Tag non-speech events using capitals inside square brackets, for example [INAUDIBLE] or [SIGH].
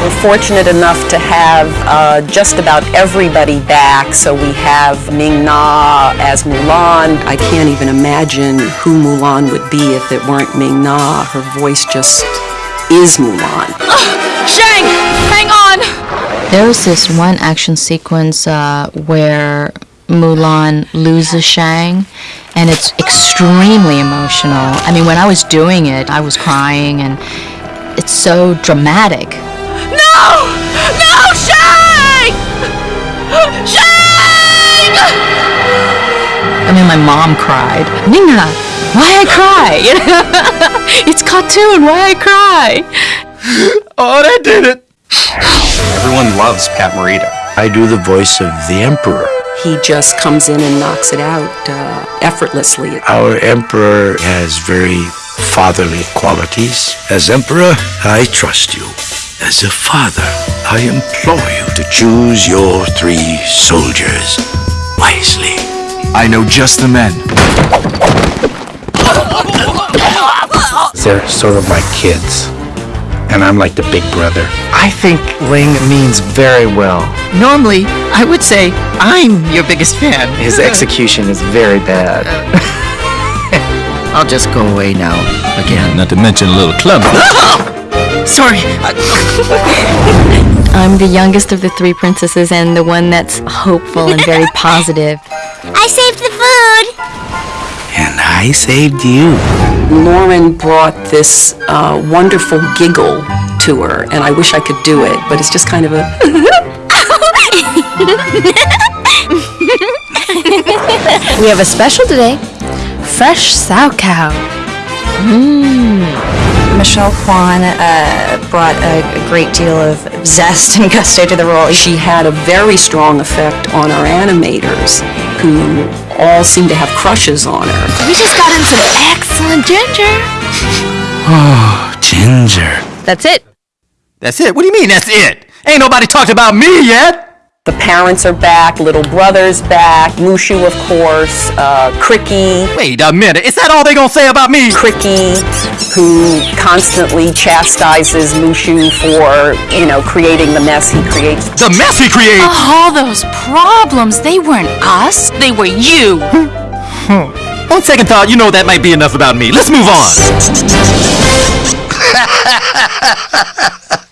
We're fortunate enough to have uh, just about everybody back. So we have Ming Na as Mulan. I can't even imagine who Mulan would be if it weren't Ming Na. Her voice just is Mulan. Shang, hang on! There was this one action sequence uh, where Mulan loses Shang, and it's extremely emotional. I mean, when I was doing it, I was crying, and it's so dramatic. No! No, Shang! Shang! I mean, my mom cried. Nina, why I cry? [LAUGHS] It's cartoon. Why I cry? Oh, that did it! Everyone loves Pat Morita. I do the voice of the Emperor. He just comes in and knocks it out uh, effortlessly. Our Emperor has very fatherly qualities. As Emperor, I trust you. As a father, I implore you to choose your three soldiers wisely. I know just the men. They're sort of my kids, and I'm like the big brother. I think Ling means very well. Normally, I would say I'm your biggest fan. His execution is very bad. [LAUGHS] I'll just go away now again. Not to mention a little clumsy. [LAUGHS] Sorry. [LAUGHS] I'm the youngest of the three princesses and the one that's hopeful and very [LAUGHS] positive. I saved the food. And I saved you. Lauren brought this uh, wonderful giggle to her, and I wish I could do it, but it's just kind of a. [LAUGHS] We have a special today. Fresh sauerkraut. Michelle Kwan uh, brought a, a great deal of zest and [LAUGHS] gusto to the role. She had a very strong effect on our animators, who all seem to have crushes on her. We just got in some excellent ginger. Oh, Ginger. That's it. That's it? What do you mean, that's it? Ain't nobody talked about me yet! The parents are back, little brother's back, Mushu, of course, uh, Cri-Kee, Wait a minute, is that all they gonna say about me? Cri-Kee, who constantly chastises Mushu for, you know, creating the mess he creates. The mess he created! Oh, all those problems, they weren't us, they were you. Hmm. On second thought, you know that might be enough about me. Let's move on! [LAUGHS]